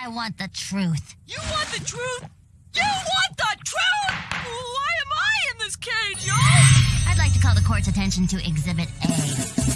I want the truth. You want the truth? You want the truth? Why am I in this cage, y'all? I'd like to call the court's attention to Exhibit A.